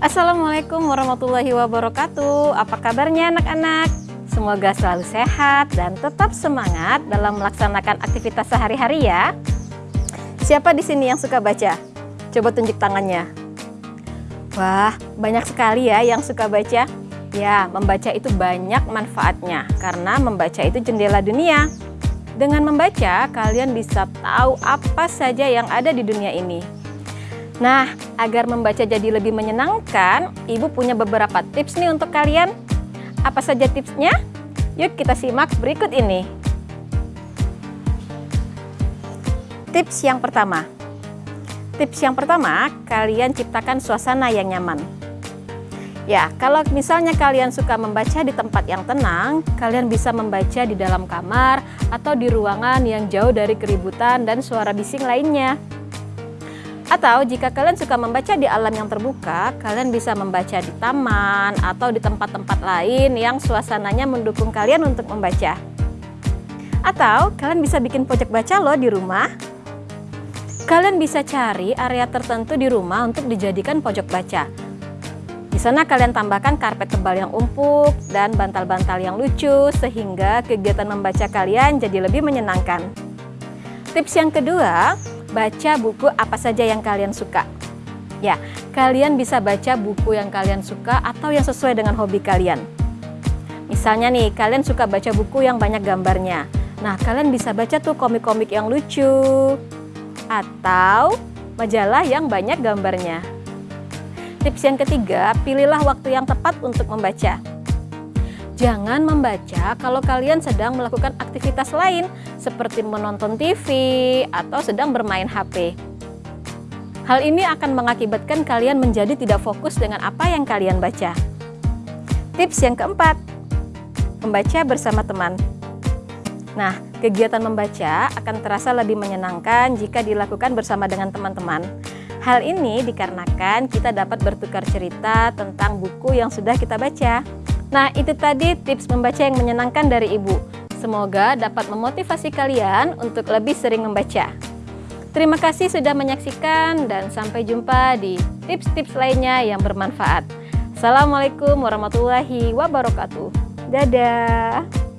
Assalamualaikum warahmatullahi wabarakatuh. Apa kabarnya anak-anak? Semoga selalu sehat dan tetap semangat dalam melaksanakan aktivitas sehari-hari ya. Siapa di sini yang suka baca? Coba tunjuk tangannya. Wah, banyak sekali ya yang suka baca. Ya, membaca itu banyak manfaatnya karena membaca itu jendela dunia. Dengan membaca, kalian bisa tahu apa saja yang ada di dunia ini. Nah, agar membaca jadi lebih menyenangkan, Ibu punya beberapa tips nih untuk kalian. Apa saja tipsnya? Yuk kita simak berikut ini. Tips yang pertama. Tips yang pertama, kalian ciptakan suasana yang nyaman. Ya, kalau misalnya kalian suka membaca di tempat yang tenang, kalian bisa membaca di dalam kamar atau di ruangan yang jauh dari keributan dan suara bising lainnya. Atau jika kalian suka membaca di alam yang terbuka, kalian bisa membaca di taman atau di tempat-tempat lain yang suasananya mendukung kalian untuk membaca. Atau kalian bisa bikin pojok baca loh di rumah. Kalian bisa cari area tertentu di rumah untuk dijadikan pojok baca. Di sana kalian tambahkan karpet tebal yang empuk dan bantal-bantal yang lucu sehingga kegiatan membaca kalian jadi lebih menyenangkan. Tips yang kedua, baca buku apa saja yang kalian suka. Ya, kalian bisa baca buku yang kalian suka atau yang sesuai dengan hobi kalian. Misalnya nih, kalian suka baca buku yang banyak gambarnya. Nah, kalian bisa baca tuh komik-komik yang lucu atau majalah yang banyak gambarnya. Tips yang ketiga, pilihlah waktu yang tepat untuk membaca. Jangan membaca kalau kalian sedang melakukan aktivitas lain seperti menonton TV atau sedang bermain HP. Hal ini akan mengakibatkan kalian menjadi tidak fokus dengan apa yang kalian baca. Tips yang keempat, membaca bersama teman. Nah, kegiatan membaca akan terasa lebih menyenangkan jika dilakukan bersama dengan teman-teman. Hal ini dikarenakan kita dapat bertukar cerita tentang buku yang sudah kita baca. Nah, itu tadi tips membaca yang menyenangkan dari Ibu. Semoga dapat memotivasi kalian untuk lebih sering membaca. Terima kasih sudah menyaksikan dan sampai jumpa di tips-tips lainnya yang bermanfaat. Assalamualaikum warahmatullahi wabarakatuh. Dadah.